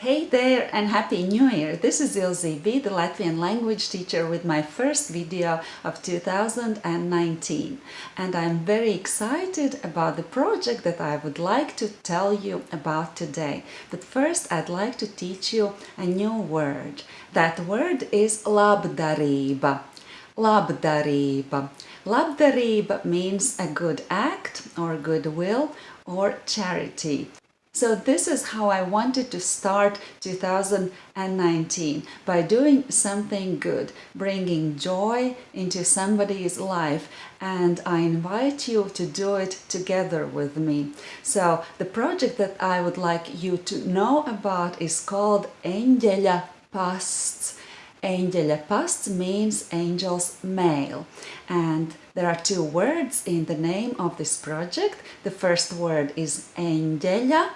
Hey there and Happy New Year! This is Ilze B, the Latvian language teacher with my first video of 2019 and I'm very excited about the project that I would like to tell you about today. But first I'd like to teach you a new word. That word is labdarība. Labdarība. Labdarība means a good act or goodwill or charity. So this is how I wanted to start 2019 by doing something good, bringing joy into somebody's life and I invite you to do it together with me. So the project that I would like you to know about is called Eņģeļa pasts. Eņģeļa pasts means angel's mail and there are two words in the name of this project. The first word is Eņģeļa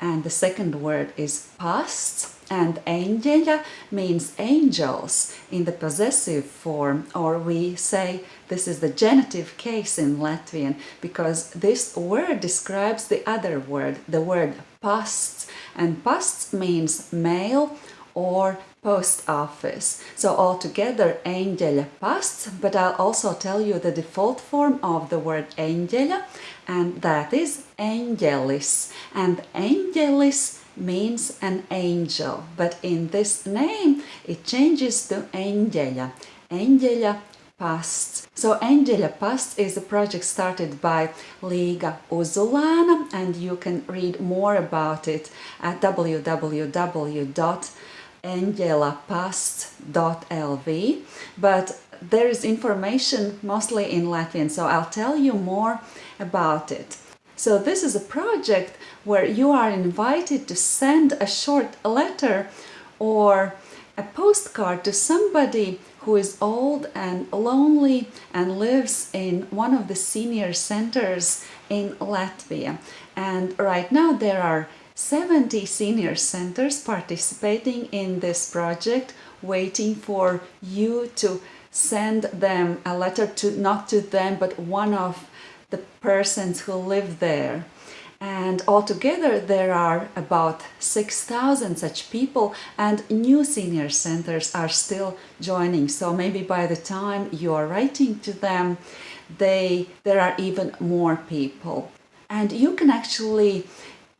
and the second word is pasts and eņģeļa means angels in the possessive form or we say this is the genitive case in Latvian because this word describes the other word, the word pasts and pasts means mail or post office. So altogether eņģeļa pasts, but I'll also tell you the default form of the word eņģeļa and that is eņģelis. And eņģelis means an angel, but in this name it changes to eņģeļa. Eņģeļa Pasts. So Eņģeļa Pasts is a project started by Līga Uzulāna and you can read more about it at www engelapasts.lv but there is information mostly in Latvian so I'll tell you more about it. So this is a project where you are invited to send a short letter or a postcard to somebody who is old and lonely and lives in one of the senior centers in Latvia. And right now there are 70 senior centers participating in this project, waiting for you to send them a letter to not to them but one of the persons who live there. And altogether there are about 6,000 such people and new senior centers are still joining. So maybe by the time you are writing to them, they there are even more people. And you can actually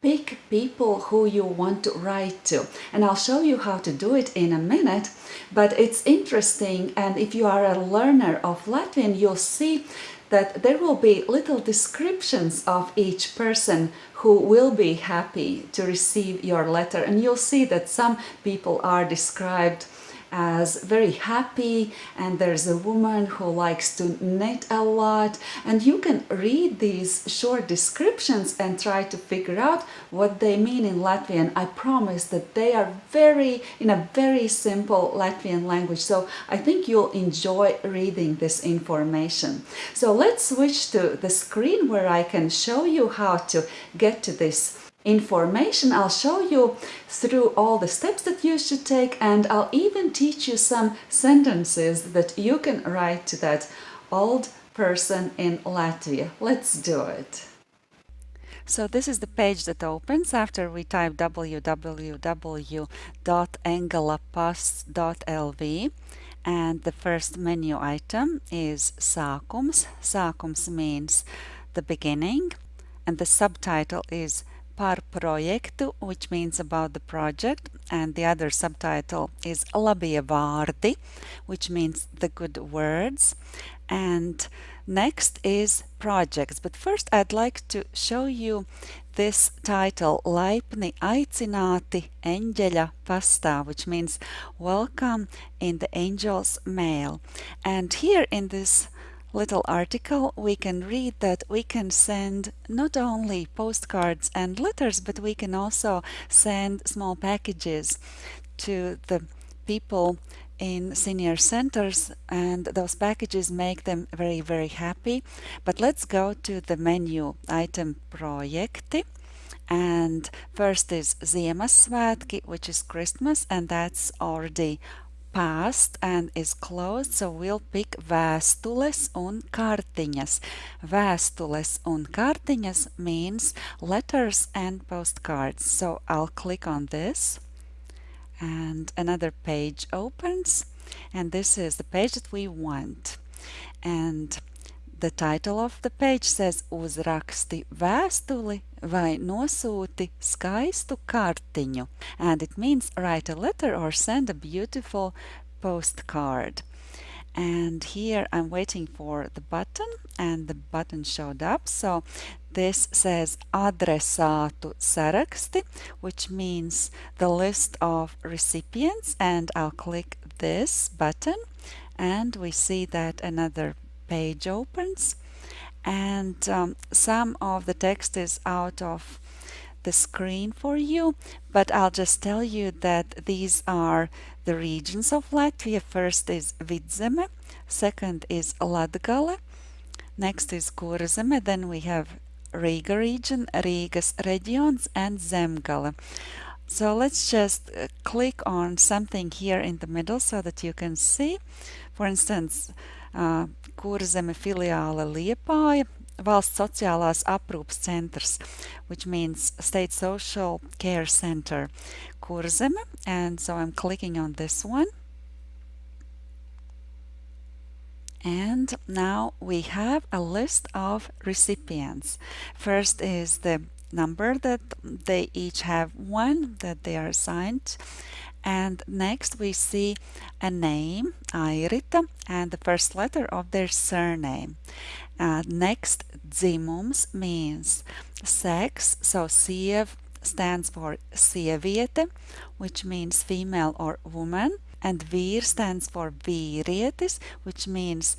pick people who you want to write to. And I'll show you how to do it in a minute but it's interesting and if you are a learner of Latvian you'll see that there will be little descriptions of each person who will be happy to receive your letter. And you'll see that some people are described as very happy and there's a woman who likes to knit a lot and you can read these short descriptions and try to figure out what they mean in Latvian. I promise that they are very in a very simple Latvian language so I think you'll enjoy reading this information. So let's switch to the screen where I can show you how to get to this information. I'll show you through all the steps that you should take and I'll even teach you some sentences that you can write to that old person in Latvia. Let's do it. So this is the page that opens after we type www.eņģeļapasts.lv and the first menu item is Sākums. Sākums means the beginning and the subtitle is par projektu, which means about the project, and the other subtitle is labie vārdi, which means the good words. And next is projects. But first I'd like to show you this title, Laipni aicināti eņģeļa pastā, which means welcome in the angel's mail. And here in this little article, we can read that we can send not only postcards and letters, but we can also send small packages to the people in senior centers and those packages make them very very happy. But let's go to the menu item projekti and first is Ziemassvētki which is Christmas and that's already past and is closed, so we'll pick vēstules un kartiņas. Vēstules un kartiņas means letters and postcards. So I'll click on this. and another page opens and this is the page that we want and the title of the page says uzraksti vēstuli vai nosūti skaistu kartiņu. And it means write a letter or send a beautiful postcard. And here I'm waiting for the button and the button showed up. So this says adresātu saraksti which means the list of recipients. And I'll click this button and we see that another page opens and um, some of the text is out of the screen for you but I'll just tell you that these are the regions of Latvia. First is Vidzeme, second is Latgale, next is Kurzeme, then we have Riga region, Rigas regions and Zemgale. So let's just uh, click on something here in the middle so that you can see. For instance, uh, Kurzeme filiāle Liepāja, valsts sociālās aprūpes centrs, which means State Social Care Center, Kurzeme. And so I'm clicking on this one. And now we have a list of recipients. First is the number that they each have one that they are assigned and next we see a name, Airita, and the first letter of their surname. Uh, next, dzimums means sex, so siev stands for sieviete, which means female or woman, and vir stands for vīrietis, which means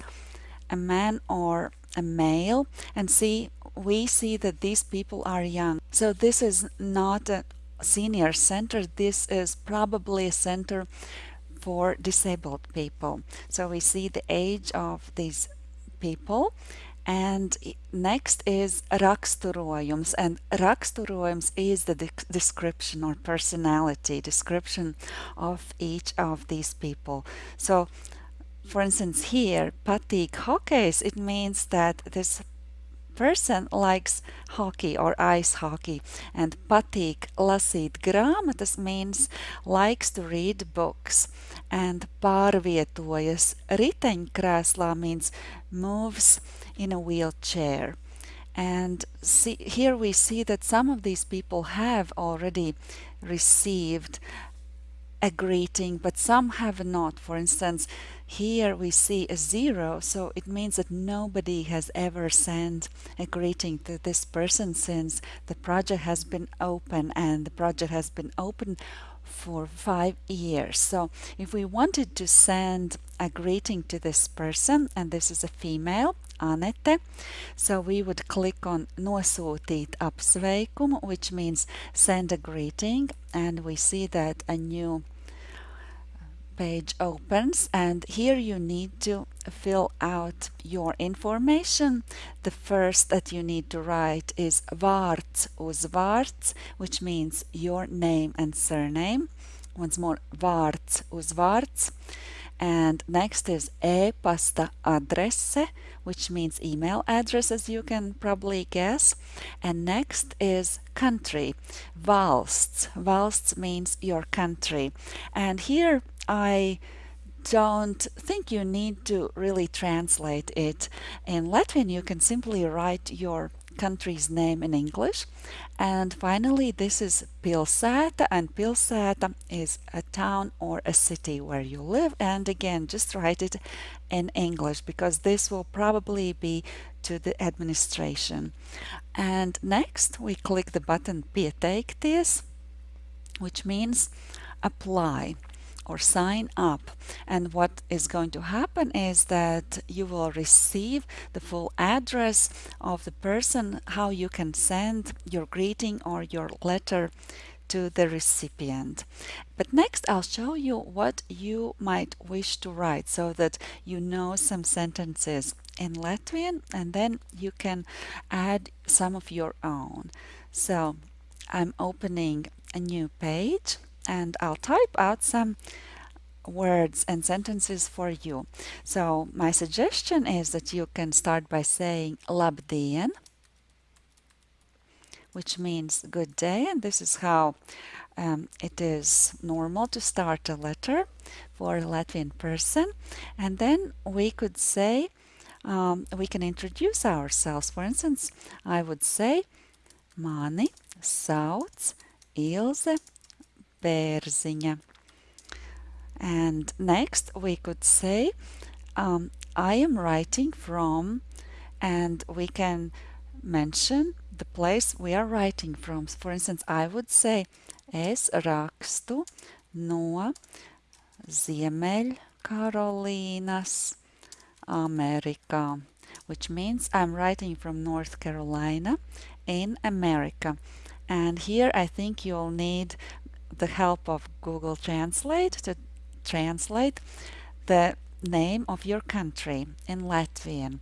a man or a male. And see, we see that these people are young. So this is not a senior center, this is probably a center for disabled people. So we see the age of these people and next is raksturojums and raksturojums is the de description or personality description of each of these people. So for instance here patīk hokejs it means that this person likes hockey or ice hockey. And patīk lasīt grāmatas means likes to read books. And pārvietojas riteņkrēslā means moves in a wheelchair. And see, here we see that some of these people have already received a greeting, but some have not. For instance, here we see a zero, so it means that nobody has ever sent a greeting to this person since the project has been open and the project has been open for five years. So if we wanted to send a greeting to this person, and this is a female, Anete, so we would click on nosūtīt apsveikumu, which means send a greeting, and we see that a new page opens and here you need to fill out your information. The first that you need to write is vārds uzvārds, which means your name and surname. Once more, vārds uzvārds. And next is e-pasta adrese, which means email address, as you can probably guess. And next is country, valsts. Valsts means your country. And here I don't think you need to really translate it. In Latvian, you can simply write your country's name in English. And finally, this is Pilsēta, and Pilsēta is a town or a city where you live. And again, just write it in English because this will probably be to the administration. And next, we click the button Pieteikties, which means apply or sign up and what is going to happen is that you will receive the full address of the person how you can send your greeting or your letter to the recipient. But next I'll show you what you might wish to write so that you know some sentences in Latvian and then you can add some of your own. So I'm opening a new page and I'll type out some words and sentences for you. So my suggestion is that you can start by saying labdien, which means good day, and this is how um, it is normal to start a letter for a Latvian person. And then we could say, um, we can introduce ourselves. For instance, I would say, Mani sauc Ilze Bērziņa. And next we could say, um, I am writing from, and we can mention the place we are writing from. For instance, I would say, es rakstu no Ziemeļkarolīnas, Amerikā, which means I'm writing from North Carolina in America. And here I think you'll need the help of Google Translate to translate the name of your country in Latvian.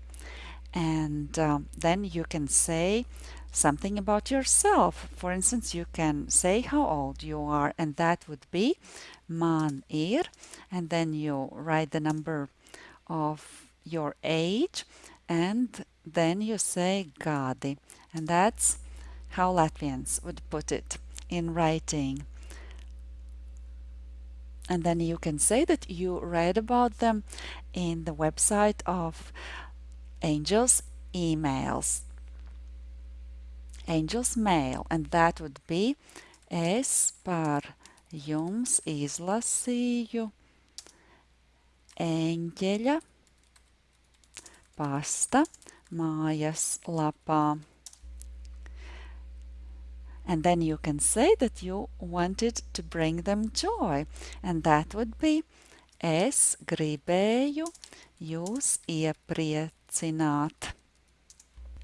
And um, then you can say something about yourself. For instance, you can say how old you are, and that would be man ir, and then you write the number of your age, and then you say gadi, and that's how Latvians would put it in writing and then you can say that you read about them in the website of Angels emails. Angels mail. And that would be es par jums izlasīju eņģeļa pasta mājas lapā and then you can say that you wanted to bring them joy and that would be Es gribēju jūs iepriecināt.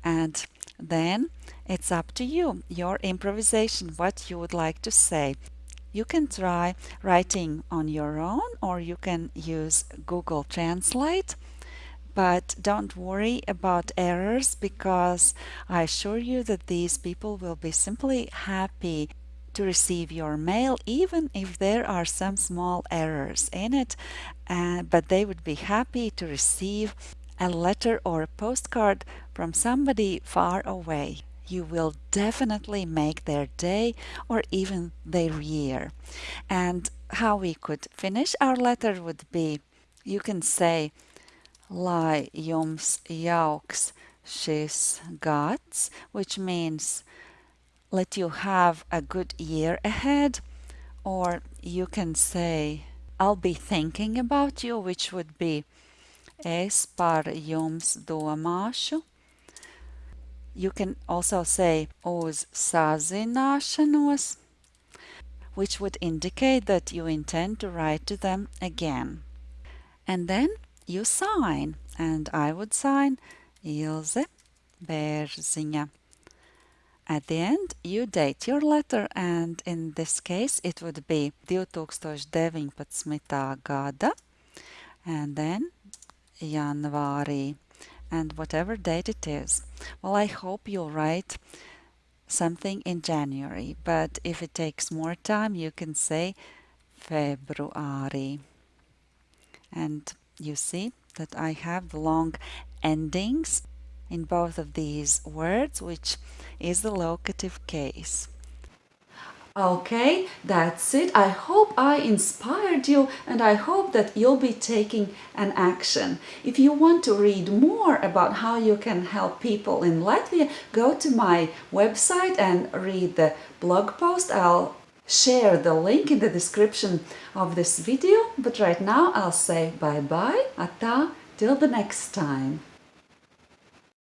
And then it's up to you, your improvisation, what you would like to say. You can try writing on your own or you can use Google Translate but don't worry about errors because I assure you that these people will be simply happy to receive your mail even if there are some small errors in it. Uh, but they would be happy to receive a letter or a postcard from somebody far away. You will definitely make their day or even their year. And how we could finish our letter would be you can say lai jums jauks šis gads, which means let you have a good year ahead, or you can say I'll be thinking about you, which would be es par jums domāšu. You can also say uz sazināšanos, which would indicate that you intend to write to them again. And then you sign, and I would sign Ilze Bērziņa. At the end, you date your letter, and in this case, it would be 2019. gada, and then Janvārī, and whatever date it is. Well, I hope you'll write something in January, but if it takes more time, you can say February. And you see that I have the long endings in both of these words, which is the locative case. Okay, that's it. I hope I inspired you and I hope that you'll be taking an action. If you want to read more about how you can help people in Latvia, go to my website and read the blog post. I'll share the link in the description of this video but right now I'll say bye bye ata till the next time